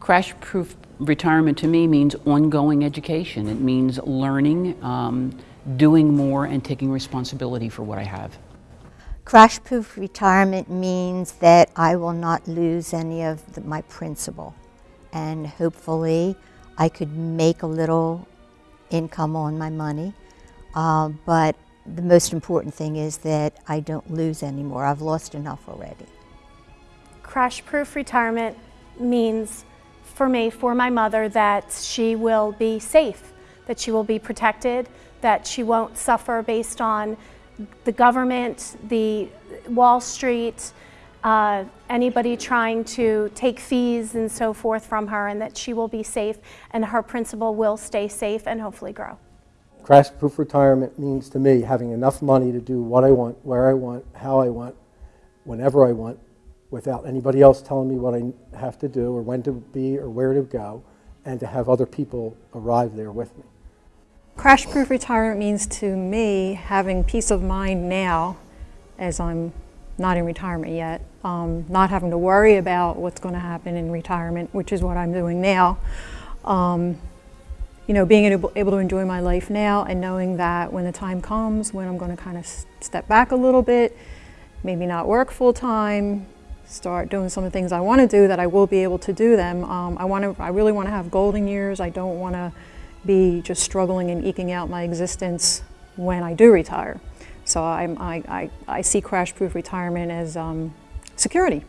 Crash-proof retirement to me means ongoing education. It means learning, um, doing more, and taking responsibility for what I have. Crash-proof retirement means that I will not lose any of the, my principal. And hopefully I could make a little income on my money. Uh, but the most important thing is that I don't lose anymore. I've lost enough already. Crash-proof retirement means for me, for my mother, that she will be safe, that she will be protected, that she won't suffer based on the government, the Wall Street, uh, anybody trying to take fees and so forth from her, and that she will be safe and her principal will stay safe and hopefully grow. Crash-proof retirement means to me having enough money to do what I want, where I want, how I want, whenever I want, without anybody else telling me what I have to do or when to be or where to go, and to have other people arrive there with me. Crash-proof retirement means to me having peace of mind now as I'm not in retirement yet, um, not having to worry about what's going to happen in retirement, which is what I'm doing now. Um, you know, being able, able to enjoy my life now and knowing that when the time comes when I'm going to kind of step back a little bit, maybe not work full time, start doing some of the things I want to do that I will be able to do them. Um, I want to, I really want to have golden years. I don't want to be just struggling and eking out my existence when I do retire. So I, I, I see crash-proof retirement as um, security.